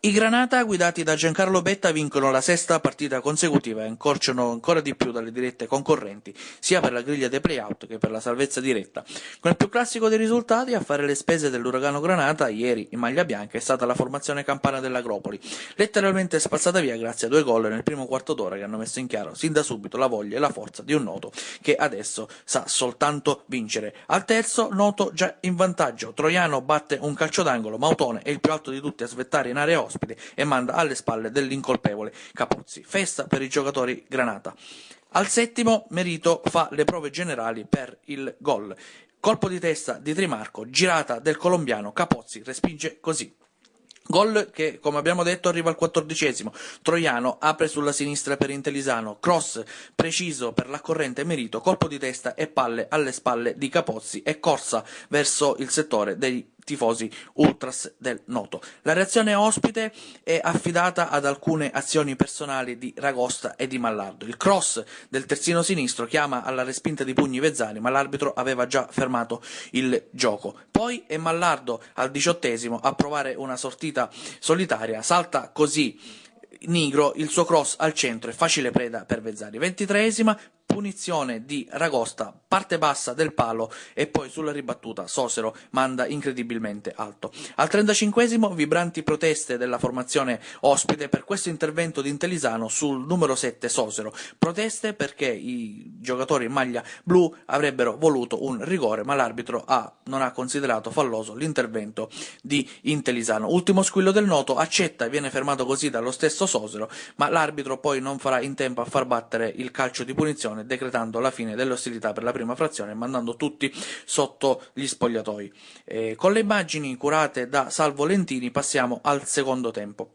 I Granata, guidati da Giancarlo Betta, vincono la sesta partita consecutiva e incorciano ancora di più dalle dirette concorrenti, sia per la griglia dei playout che per la salvezza diretta. Con il più classico dei risultati, a fare le spese dell'Uragano Granata, ieri in maglia bianca, è stata la formazione campana dell'Agropoli, letteralmente spazzata via grazie a due gol nel primo quarto d'ora che hanno messo in chiaro sin da subito la voglia e la forza di un Noto che adesso sa soltanto vincere. Al terzo, Noto già in vantaggio. Troiano batte un calcio d'angolo, Mautone è il più alto di tutti a svettare in area ospite e manda alle spalle dell'incolpevole Capuzzi. Festa per i giocatori Granata. Al settimo Merito fa le prove generali per il gol. Colpo di testa di Trimarco, girata del colombiano, Capozzi respinge così. Gol che, come abbiamo detto, arriva al quattordicesimo. Troiano apre sulla sinistra per Intellisano, cross preciso per la corrente Merito, colpo di testa e palle alle spalle di Capozzi e corsa verso il settore dei tifosi ultras del Noto. La reazione ospite è affidata ad alcune azioni personali di Ragosta e di Mallardo. Il cross del terzino sinistro chiama alla respinta di pugni Vezzani, ma l'arbitro aveva già fermato il gioco. Poi è Mallardo al diciottesimo a provare una sortita solitaria, salta così Nigro il suo cross al centro e facile preda per Vezzani. Ventitreesima, punizione di Ragosta, parte bassa del palo e poi sulla ribattuta Sosero manda incredibilmente alto. Al 35esimo vibranti proteste della formazione ospite per questo intervento di Intellisano sul numero 7 Sosero. Proteste perché i giocatori in maglia blu avrebbero voluto un rigore, ma l'arbitro ha, non ha considerato falloso l'intervento di Intellisano. Ultimo squillo del noto, accetta e viene fermato così dallo stesso Sosero, ma l'arbitro poi non farà in tempo a far battere il calcio di punizione decretando la fine delle ostilità per la prima frazione e mandando tutti sotto gli spogliatoi. Eh, con le immagini curate da Salvo Lentini passiamo al secondo tempo.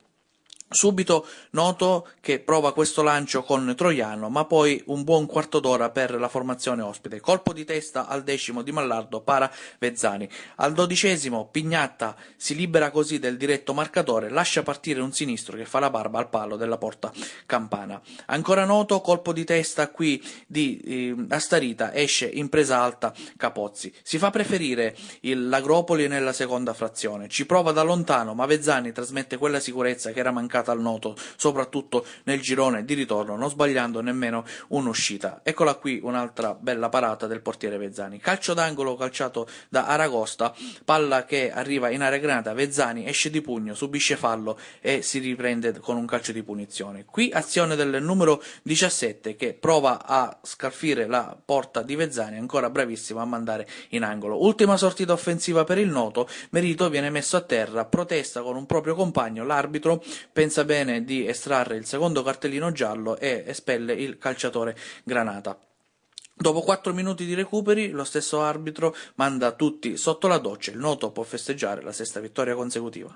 Subito noto che prova questo lancio con Troiano, ma poi un buon quarto d'ora per la formazione ospite. Colpo di testa al decimo di Mallardo, para Vezzani. Al dodicesimo Pignatta si libera così del diretto marcatore, lascia partire un sinistro che fa la barba al palo della porta campana. Ancora noto, colpo di testa qui di eh, Astarita, esce in presa alta Capozzi. Si fa preferire l'Agropoli nella seconda frazione. Ci prova da lontano, ma Vezzani trasmette quella sicurezza che era mancata al noto, soprattutto nel girone di ritorno, non sbagliando nemmeno un'uscita. Eccola qui un'altra bella parata del portiere Vezzani. Calcio d'angolo calciato da Aragosta, palla che arriva in area granata, Vezzani esce di pugno, subisce fallo e si riprende con un calcio di punizione. Qui azione del numero 17 che prova a scalfire la porta di Vezzani, ancora bravissimo a mandare in angolo. Ultima sortita offensiva per il noto, Merito viene messo a terra, protesta con un proprio compagno, l'arbitro pensa pensa bene di estrarre il secondo cartellino giallo e espelle il calciatore Granata. Dopo quattro minuti di recuperi, lo stesso arbitro manda tutti sotto la doccia. Il noto può festeggiare la sesta vittoria consecutiva.